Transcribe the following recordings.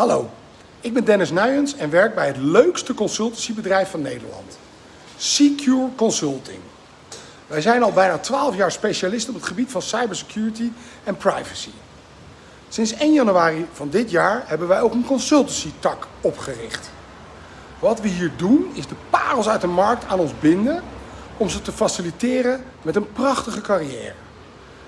Hallo, ik ben Dennis Nuyens en werk bij het leukste consultancybedrijf van Nederland. Secure Consulting. Wij zijn al bijna 12 jaar specialist op het gebied van cybersecurity en privacy. Sinds 1 januari van dit jaar hebben wij ook een consultancy tak opgericht. Wat we hier doen is de parels uit de markt aan ons binden om ze te faciliteren met een prachtige carrière.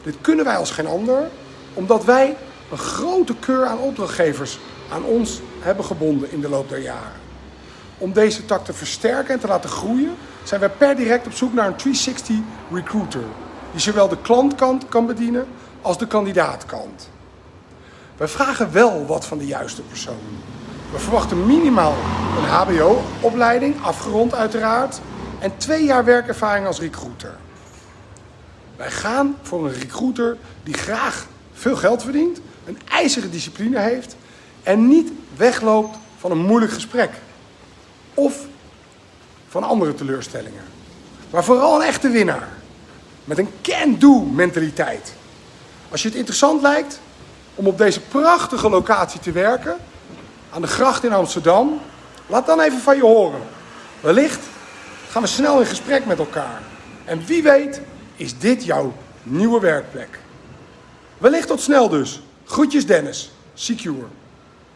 Dit kunnen wij als geen ander, omdat wij een grote keur aan opdrachtgevers aan ons hebben gebonden in de loop der jaren. Om deze tak te versterken en te laten groeien, zijn wij per direct op zoek naar een 360 recruiter, die zowel de klantkant kan bedienen als de kandidaatkant. Wij vragen wel wat van de juiste persoon. We verwachten minimaal een HBO-opleiding, afgerond uiteraard, en twee jaar werkervaring als recruiter. Wij gaan voor een recruiter die graag veel geld verdient, een ijzeren discipline heeft en niet wegloopt van een moeilijk gesprek of van andere teleurstellingen. Maar vooral een echte winnaar met een can-do mentaliteit. Als je het interessant lijkt om op deze prachtige locatie te werken, aan de gracht in Amsterdam, laat dan even van je horen. Wellicht gaan we snel in gesprek met elkaar. En wie weet is dit jouw nieuwe werkplek. Wellicht tot snel dus. Groetjes Dennis. Secure.